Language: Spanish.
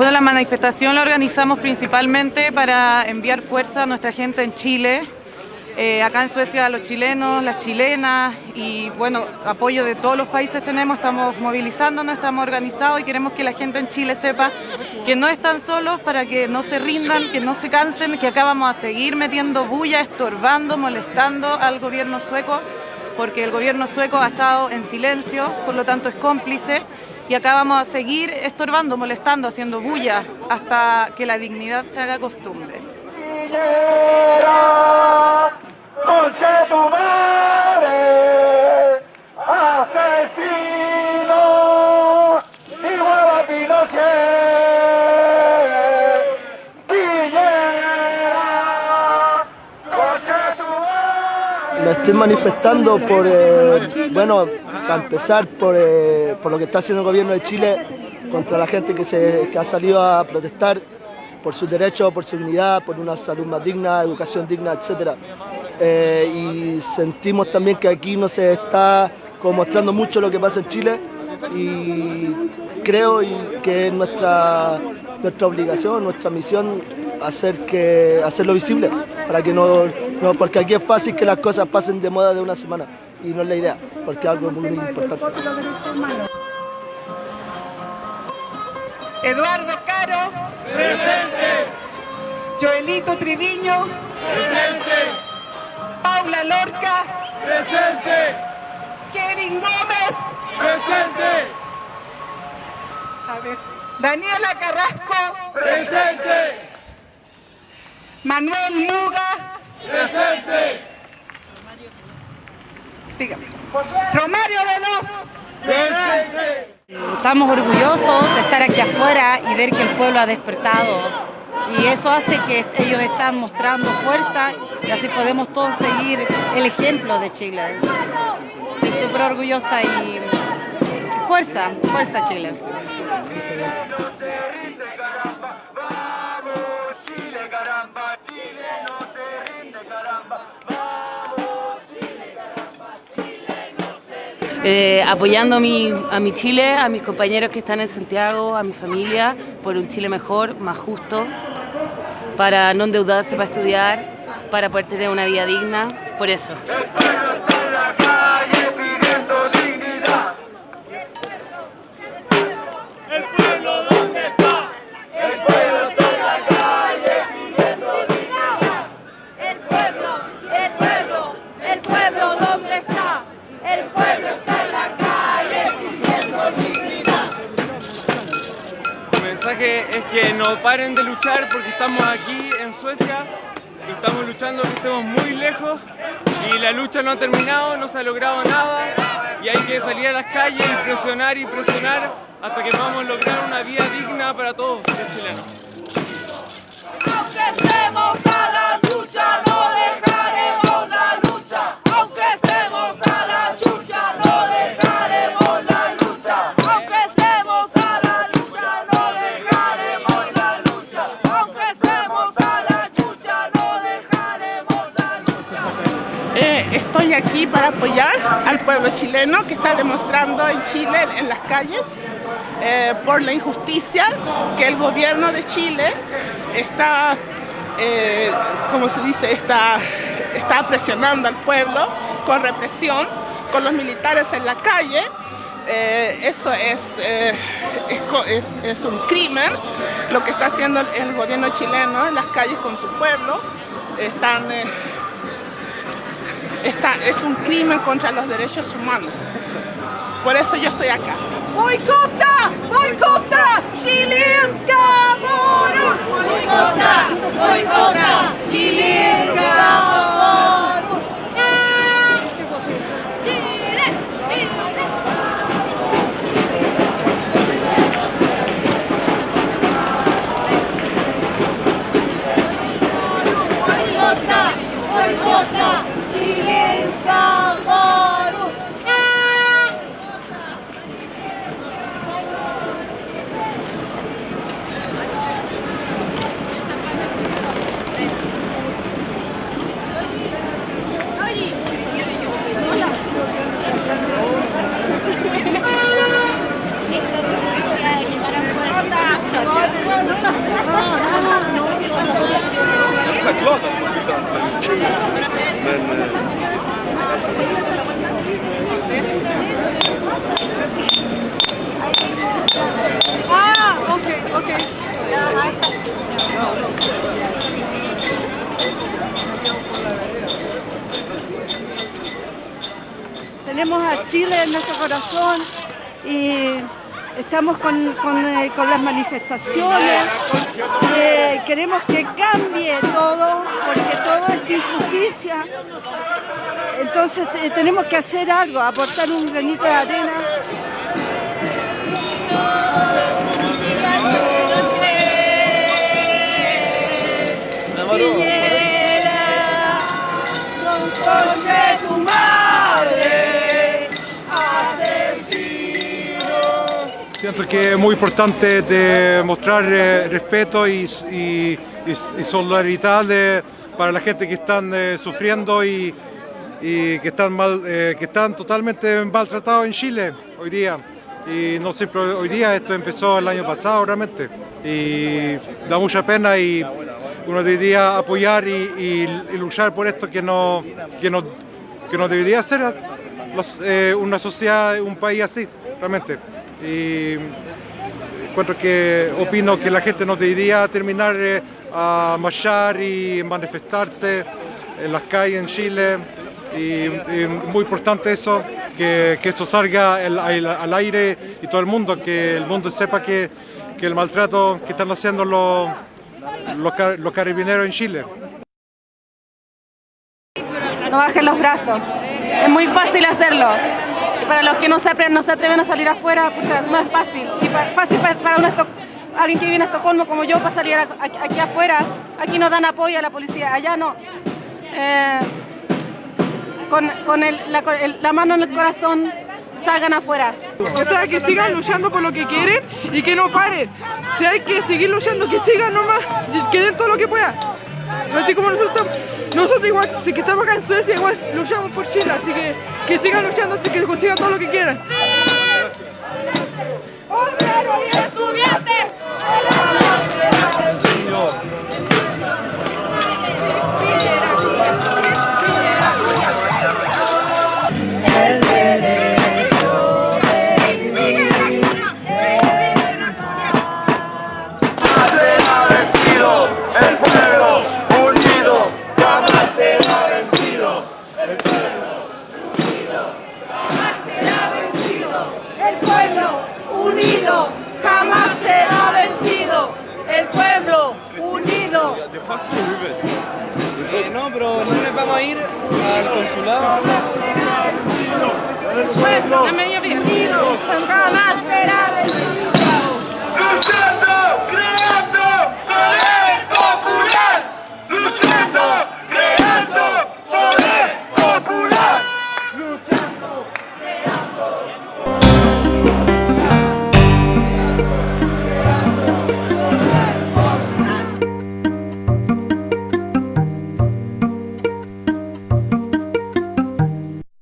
Bueno, la manifestación la organizamos principalmente para enviar fuerza a nuestra gente en Chile, eh, acá en Suecia los chilenos, las chilenas y bueno, apoyo de todos los países tenemos, estamos movilizándonos, estamos organizados y queremos que la gente en Chile sepa que no están solos para que no se rindan, que no se cansen, que acá vamos a seguir metiendo bulla, estorbando, molestando al gobierno sueco, porque el gobierno sueco ha estado en silencio, por lo tanto es cómplice y acá vamos a seguir estorbando, molestando, haciendo bulla hasta que la dignidad se haga costumbre. Me estoy manifestando por, eh, bueno, para empezar por, eh, por, lo que está haciendo el gobierno de Chile contra la gente que, se, que ha salido a protestar por sus derechos, por su dignidad, por una salud más digna, educación digna, etc. Eh, y sentimos también que aquí no se está como mostrando mucho lo que pasa en Chile y creo que es nuestra, nuestra obligación, nuestra misión hacer que, hacerlo visible, para que no, no, porque aquí es fácil que las cosas pasen de moda de una semana y no es la idea, porque es algo muy, muy importante. Eduardo Caro. Presente. Joelito Triviño. Presente. Paula Lorca. Presente. Kevin Gómez. Presente. A ver. Daniela Carrasco. Presente. Manuel Muga. Presente. Dígame. Romario Veloz. Presente. Estamos orgullosos de estar aquí afuera y ver que el pueblo ha despertado y eso hace que ellos están mostrando fuerza y así podemos todos seguir el ejemplo de Chile. Estoy súper orgullosa y fuerza, fuerza Chile. Eh, apoyando a mi, a mi Chile, a mis compañeros que están en Santiago, a mi familia, por un Chile mejor, más justo, para no endeudarse para estudiar, para poder tener una vida digna, por eso. Paren de luchar porque estamos aquí en Suecia. Y estamos luchando que estemos muy lejos. Y la lucha no ha terminado, no se ha logrado nada. Y hay que salir a las calles y presionar y presionar hasta que podamos lograr una vida digna para todos los chilenos. Aquí para apoyar al pueblo chileno que está demostrando en Chile, en las calles, eh, por la injusticia que el gobierno de Chile está, eh, como se dice, está, está presionando al pueblo con represión, con los militares en la calle. Eh, eso es, es, es, un crimen, lo que está haciendo el gobierno chileno en las calles con su pueblo. Están es un crimen contra los derechos humanos. Eso es. Por eso yo estoy acá. Bojkotta! Bojkotta! Chilenska varor! Bojkotta! Bojkotta! Corazón y estamos con, con, eh, con las manifestaciones, queremos que cambie todo, porque todo es injusticia. Entonces eh, tenemos que hacer algo, aportar un granito de arena. Siento que es muy importante demostrar eh, respeto y, y, solidaridad de, para la gente que están eh, sufriendo y, y, que están mal, eh, que están totalmente maltratados en Chile hoy día. Y no siempre hoy día, esto empezó el año pasado realmente. Y da mucha pena y uno debería apoyar y, luchar por esto que no, que no, que no debería ser eh, una sociedad, un país así, realmente. Y encuentro que opino que la gente no debería terminar eh, a marchar y manifestarse en las calles en Chile. Y, muy importante eso, que, que eso salga al, al, aire y todo el mundo, que el mundo sepa que, que el maltrato que están haciendo los los, carabineros en Chile. No bajen los brazos, es muy fácil hacerlo. Y para los que no se, no se atreven a salir afuera, no es fácil. Y fácil para alguien que viene a Estocolmo como yo para salir aquí, afuera. Aquí nos dan apoyo a la policía, allá no. Eh, con, con la mano en el corazón salgan afuera. O sea, que sigan luchando por lo que quieren y que no paren. Si hay que seguir luchando, que sigan nomás, que den todo lo que puedan. Así como nosotros nosotros igual, si que estamos acá en Suecia, igual luchamos por Chile, así que que sigan luchando hasta que consigan todo lo que quieran. Vamos a ir al consulado. Jamás será vencido.